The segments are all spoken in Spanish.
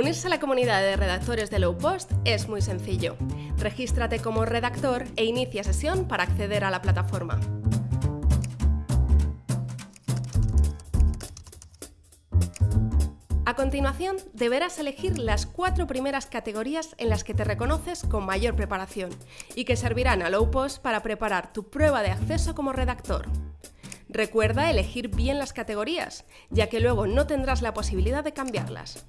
Unirse a la comunidad de redactores de Low Post es muy sencillo. Regístrate como redactor e inicia sesión para acceder a la plataforma. A continuación, deberás elegir las cuatro primeras categorías en las que te reconoces con mayor preparación y que servirán a Low Post para preparar tu prueba de acceso como redactor. Recuerda elegir bien las categorías, ya que luego no tendrás la posibilidad de cambiarlas.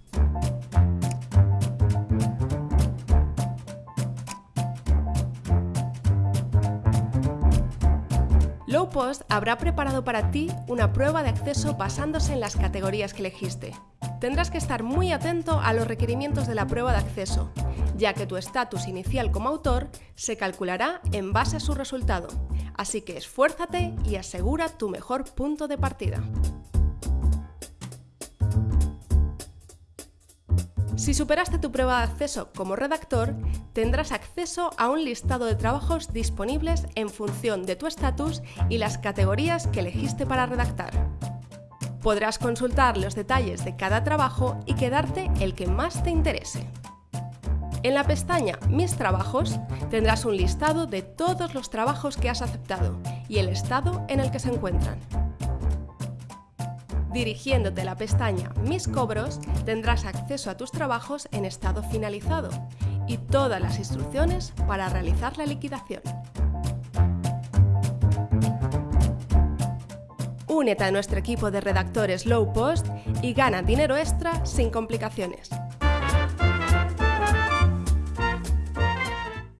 Lowpost habrá preparado para ti una prueba de acceso basándose en las categorías que elegiste. Tendrás que estar muy atento a los requerimientos de la prueba de acceso, ya que tu estatus inicial como autor se calculará en base a su resultado, así que esfuérzate y asegura tu mejor punto de partida. Si superaste tu prueba de acceso como redactor, tendrás acceso a un listado de trabajos disponibles en función de tu estatus y las categorías que elegiste para redactar. Podrás consultar los detalles de cada trabajo y quedarte el que más te interese. En la pestaña Mis trabajos tendrás un listado de todos los trabajos que has aceptado y el estado en el que se encuentran. Dirigiéndote a la pestaña Mis cobros, tendrás acceso a tus trabajos en estado finalizado y todas las instrucciones para realizar la liquidación. Únete a nuestro equipo de redactores Low Post y gana dinero extra sin complicaciones.